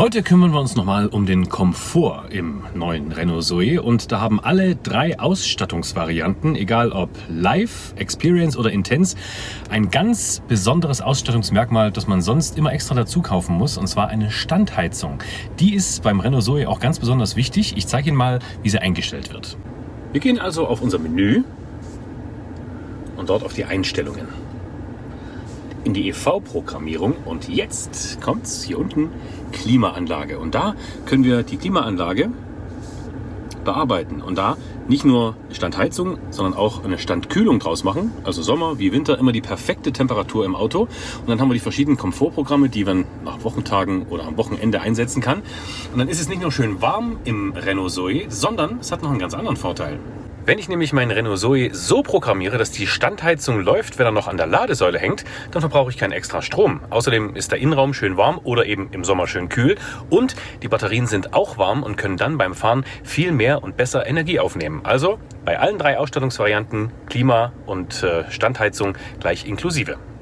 Heute kümmern wir uns nochmal um den Komfort im neuen Renault Zoe und da haben alle drei Ausstattungsvarianten, egal ob Live, Experience oder Intense, ein ganz besonderes Ausstattungsmerkmal, das man sonst immer extra dazu kaufen muss und zwar eine Standheizung. Die ist beim Renault Zoe auch ganz besonders wichtig. Ich zeige Ihnen mal, wie sie eingestellt wird. Wir gehen also auf unser Menü und dort auf die Einstellungen in die EV-Programmierung und jetzt kommt es hier unten Klimaanlage und da können wir die Klimaanlage bearbeiten und da nicht nur Standheizung, sondern auch eine Standkühlung draus machen. Also Sommer wie Winter immer die perfekte Temperatur im Auto. Und dann haben wir die verschiedenen Komfortprogramme, die man nach Wochentagen oder am Wochenende einsetzen kann. Und dann ist es nicht nur schön warm im Renault Zoe, sondern es hat noch einen ganz anderen Vorteil. Wenn ich nämlich meinen Renault Zoe so programmiere, dass die Standheizung läuft, wenn er noch an der Ladesäule hängt, dann verbrauche ich keinen extra Strom. Außerdem ist der Innenraum schön warm oder eben im Sommer schön kühl und die Batterien sind auch warm und können dann beim Fahren viel mehr und besser Energie aufnehmen. Also bei allen drei Ausstattungsvarianten Klima und äh, Standheizung gleich inklusive.